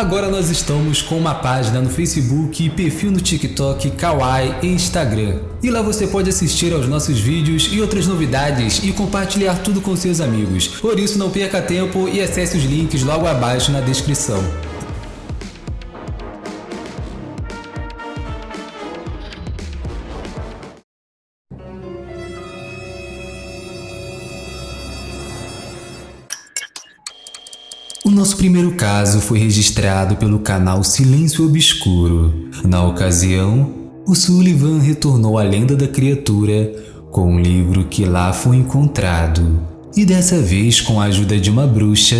Agora nós estamos com uma página no Facebook, perfil no TikTok, Kawaii e Instagram. E lá você pode assistir aos nossos vídeos e outras novidades e compartilhar tudo com seus amigos. Por isso não perca tempo e acesse os links logo abaixo na descrição. O nosso primeiro caso foi registrado pelo canal Silêncio Obscuro. Na ocasião, o Sullivan retornou à lenda da criatura com um livro que lá foi encontrado. E dessa vez, com a ajuda de uma bruxa,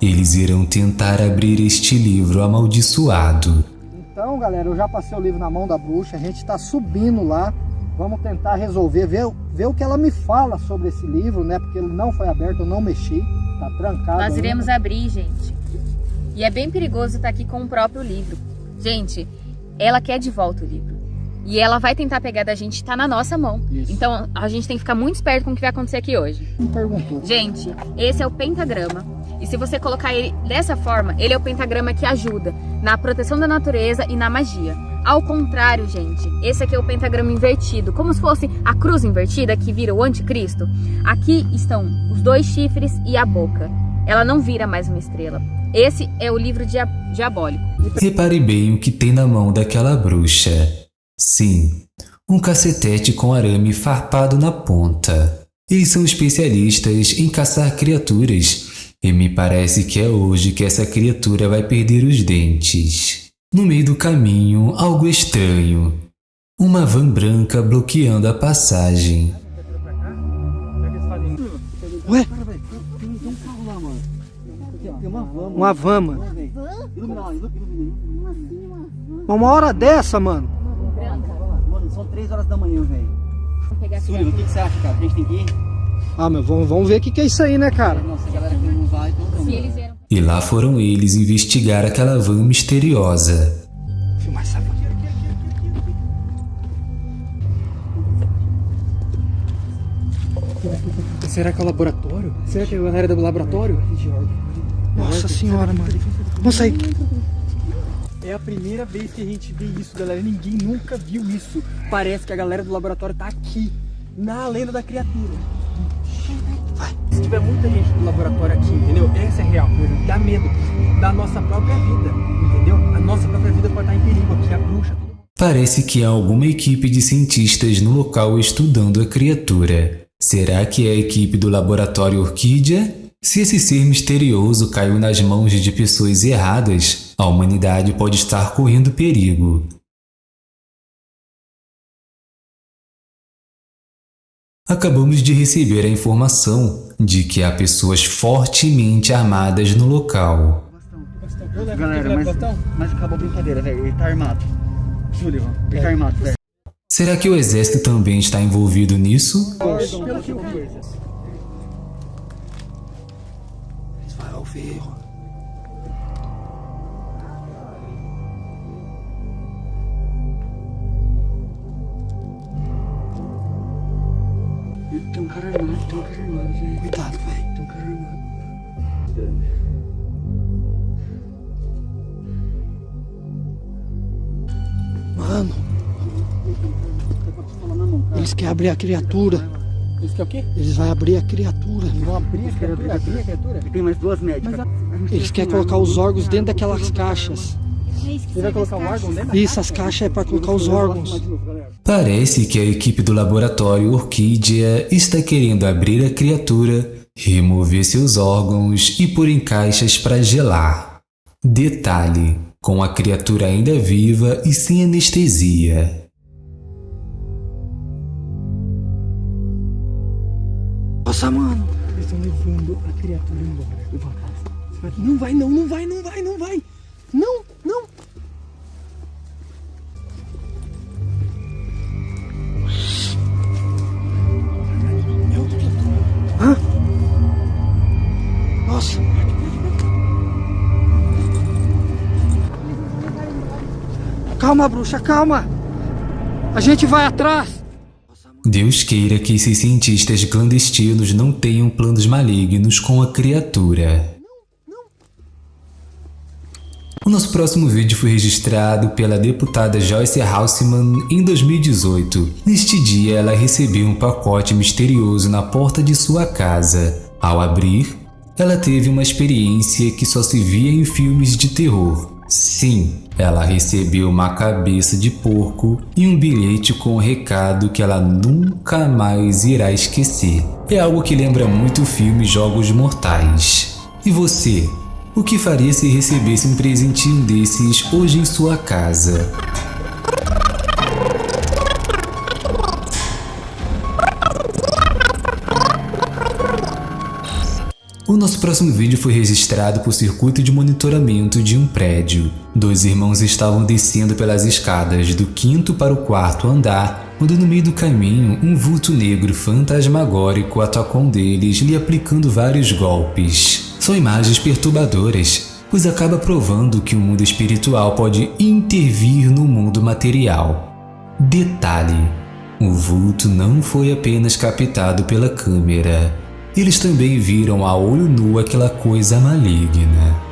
eles irão tentar abrir este livro amaldiçoado. Então, galera, eu já passei o livro na mão da bruxa, a gente está subindo lá, vamos tentar resolver, ver, ver o que ela me fala sobre esse livro, né? Porque ele não foi aberto, eu não mexi. Tá trancado. Nós iremos ainda. abrir, gente. E é bem perigoso estar aqui com o próprio livro. Gente, ela quer de volta o livro. E ela vai tentar pegar da gente, tá na nossa mão. Isso. Então a gente tem que ficar muito esperto com o que vai acontecer aqui hoje. Me perguntou. Gente, esse é o pentagrama. E se você colocar ele dessa forma, ele é o pentagrama que ajuda na proteção da natureza e na magia. Ao contrário, gente, esse aqui é o pentagrama invertido, como se fosse a cruz invertida que vira o anticristo. Aqui estão os dois chifres e a boca. Ela não vira mais uma estrela. Esse é o livro dia diabólico. Repare bem o que tem na mão daquela bruxa. Sim, um cacetete com arame farpado na ponta. Eles são especialistas em caçar criaturas, e me parece que é hoje que essa criatura vai perder os dentes. No meio do caminho, algo estranho. Uma van branca bloqueando a passagem. Ué? Uma van, mano. Uma hora dessa, mano. Mano, são 3 horas da manhã, velho. Sullivan, o que, você acha, cara? A gente tem que ir? Ah, meu, vamos, vamos ver o que, que é isso aí, né, cara? Nossa, a galera que não vai, então. Se eles vieram E lá foram eles investigar aquela van misteriosa. Filmar essa van. Será que é o laboratório? Será que é a galera do laboratório? Nossa senhora, mano. Vamos sair. É a primeira vez que a gente vê isso, galera. Ninguém nunca viu isso. Parece que a galera do laboratório tá aqui, na lenda da criatura. Tiver muita gente do laboratório aqui, entendeu? Essa é real. Dá medo da nossa própria vida, entendeu? A nossa própria vida pode estar em perigo aqui, a bruxa. Parece que há alguma equipe de cientistas no local estudando a criatura. Será que é a equipe do laboratório Orquídea? Se esse ser misterioso caiu nas mãos de pessoas erradas, a humanidade pode estar correndo perigo. Acabamos de receber a informação de que há pessoas fortemente armadas no local. Galera, mas, mas acabou a brincadeira, velho. Ele tá armado. Sullivan, ele tá armado, velho. Será que o exército também está envolvido nisso? Pelo que eu vi. Vai ouvir. Cuidado, velho. Mano, eles querem abrir a criatura. Isso que é o quê? Eles vão abrir a criatura. Vão abrir a criatura? Abrir a criatura? Tem mais duas médicas. Eles querem colocar os órgãos dentro daquelas caixas. Você vai colocar o órgão dentro? Isso, as caixas é para colocar os órgãos. Parece que a equipe do laboratório Orquídea está querendo abrir a criatura, remover seus órgãos e pôr em caixas para gelar. Detalhe: com a criatura ainda viva e sem anestesia. Nossa, mano. Eles estão levando a criatura embora. Não vai, não, não vai, não vai, não vai. Não, Calma, bruxa, calma. A gente vai atrás. Deus queira que esses cientistas clandestinos não tenham planos malignos com a criatura. O nosso próximo vídeo foi registrado pela deputada Joyce Haussmann em 2018. Neste dia, ela recebeu um pacote misterioso na porta de sua casa. Ao abrir, ela teve uma experiência que só se via em filmes de terror. Sim, ela recebeu uma cabeça de porco e um bilhete com um recado que ela nunca mais irá esquecer. É algo que lembra muito o filme Jogos Mortais. E você? O que faria se recebesse um presentinho desses hoje em sua casa? O nosso próximo vídeo foi registrado por circuito de monitoramento de um prédio. Dois irmãos estavam descendo pelas escadas do quinto para o quarto andar, quando no meio do caminho um vulto negro fantasmagórico atacou um deles, lhe aplicando vários golpes. São imagens perturbadoras, pois acaba provando que o mundo espiritual pode intervir no mundo material. Detalhe: o vulto não foi apenas captado pela câmera. Eles também viram a olho nu aquela coisa maligna.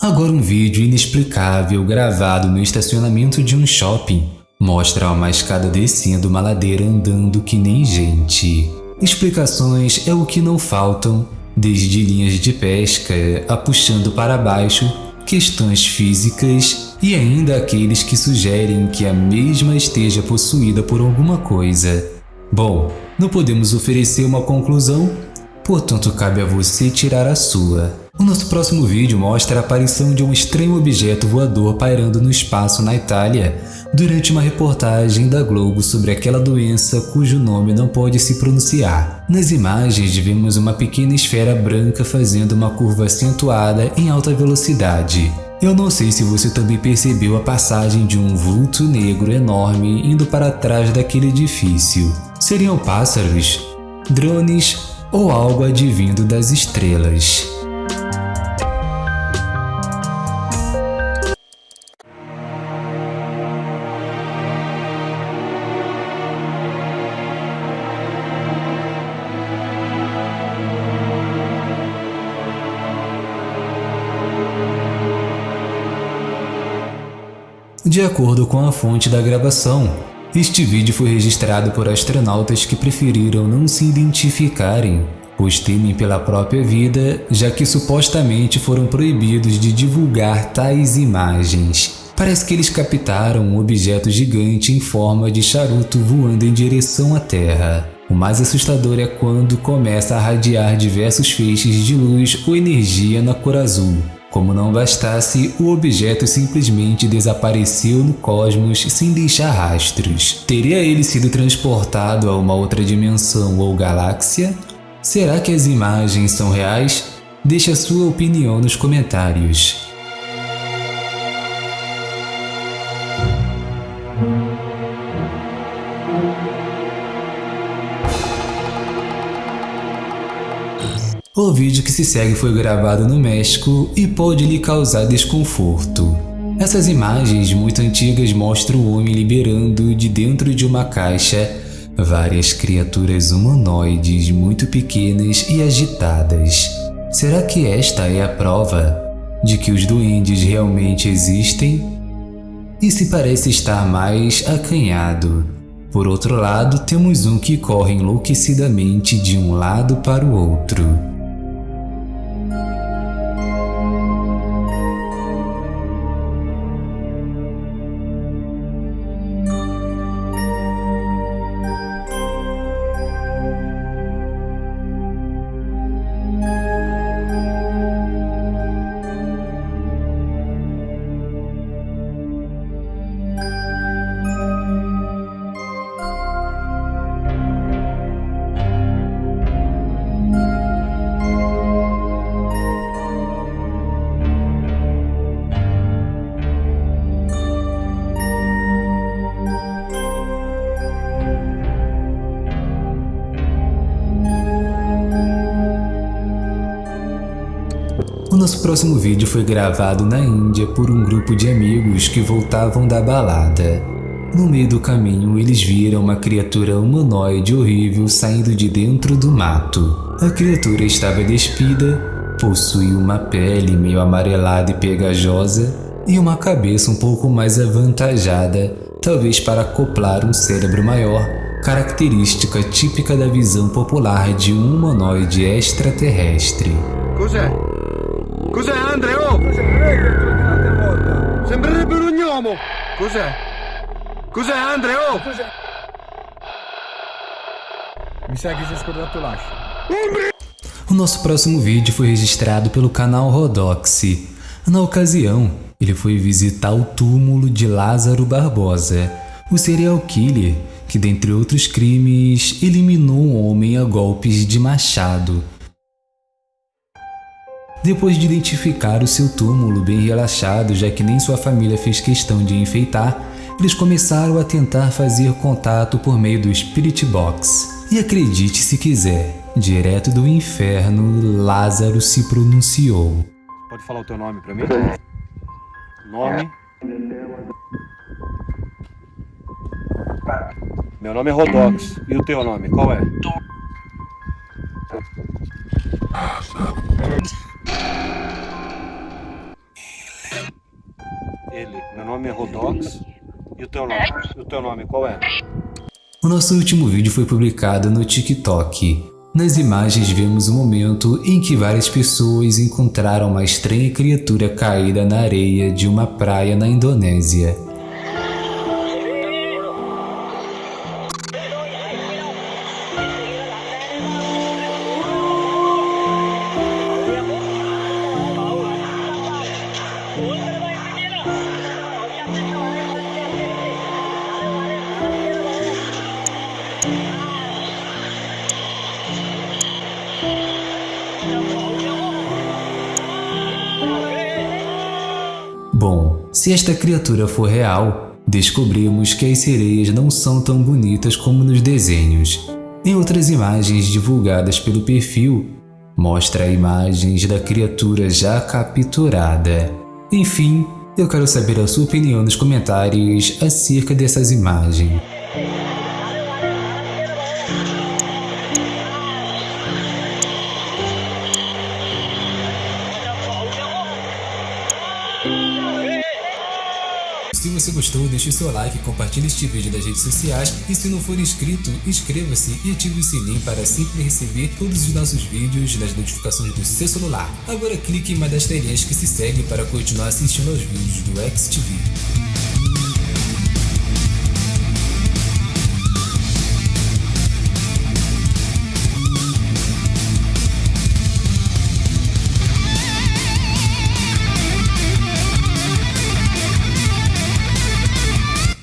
Agora um vídeo inexplicável gravado no estacionamento de um shopping Mostra uma escada descendo uma ladeira andando que nem gente. Explicações é o que não faltam, desde linhas de pesca a puxando para baixo, questões físicas e ainda aqueles que sugerem que a mesma esteja possuída por alguma coisa. Bom, não podemos oferecer uma conclusão, portanto cabe a você tirar a sua. O nosso próximo vídeo mostra a aparição de um estranho objeto voador pairando no espaço na Itália durante uma reportagem da Globo sobre aquela doença cujo nome não pode se pronunciar. Nas imagens vemos uma pequena esfera branca fazendo uma curva acentuada em alta velocidade. Eu não sei se você também percebeu a passagem de um vulto negro enorme indo para trás daquele edifício. Seriam pássaros, drones ou algo advindo das estrelas. De acordo com a fonte da gravação, este vídeo foi registrado por astronautas que preferiram não se identificarem, pois temem pela própria vida, já que supostamente foram proibidos de divulgar tais imagens. Parece que eles captaram um objeto gigante em forma de charuto voando em direção à Terra. O mais assustador é quando começa a radiar diversos feixes de luz ou energia na cor azul. Como não bastasse, o objeto simplesmente desapareceu no cosmos sem deixar rastros. Teria ele sido transportado a uma outra dimensão ou galáxia? Será que as imagens são reais? Deixe a sua opinião nos comentários. Vídeo que se segue foi gravado no México e pode lhe causar desconforto. Essas imagens muito antigas mostram o homem liberando de dentro de uma caixa várias criaturas humanoides muito pequenas e agitadas. Será que esta é a prova de que os duendes realmente existem? E se parece estar mais acanhado? Por outro lado, temos um que corre enlouquecidamente de um lado para o outro. Próximo vídeo foi gravado na Índia por um grupo de amigos que voltavam da balada. No meio do caminho, eles viram uma criatura humanoide horrível saindo de dentro do mato. A criatura estava despida, possuía uma pele meio amarelada e pegajosa e uma cabeça um pouco mais avantajada, talvez para acoplar um cérebro maior, característica típica da visão popular de um humanoide extraterrestre. Cos'è? Cos'è Andre? Oh! Sembrerebbe un gnomo! Cos'è? Cos'è Andre? Oh! Mi sa che si è scordato l'ascia. O nosso próximo vídeo foi registrado pelo canal Rodoxy. Na ocasião, ele foi visitar o túmulo de Lázaro Barbosa, o serial killer que, dentre outros crimes, eliminou um homem a golpes de machado. Depois de identificar o seu túmulo bem relaxado, já que nem sua família fez questão de enfeitar, eles começaram a tentar fazer contato por meio do Spirit Box. E acredite se quiser, direto do inferno, Lázaro se pronunciou. Pode falar o teu nome pra mim? Nome? Meu nome é Rodox. E o teu nome, qual é? Nome é Rodox. E o teu nome? O teu nome, qual é? O nosso último vídeo foi publicado no TikTok. Nas imagens vemos o momento em que várias pessoas encontraram uma estranha criatura caída na areia de uma praia na Indonésia. Se esta criatura for real, descobrimos que as sereias não são tão bonitas como nos desenhos. Em outras imagens divulgadas pelo perfil, mostra imagens da criatura já capturada. Enfim, eu quero saber a sua opinião nos comentários acerca dessas imagens. Se gostou, deixe seu like, compartilhe este vídeo nas redes sociais e se não for inscrito, inscreva-se e ative o sininho para sempre receber todos os nossos vídeos nas notificações do seu celular. Agora clique em uma das telinhas que se segue para continuar assistindo aos vídeos do XTV.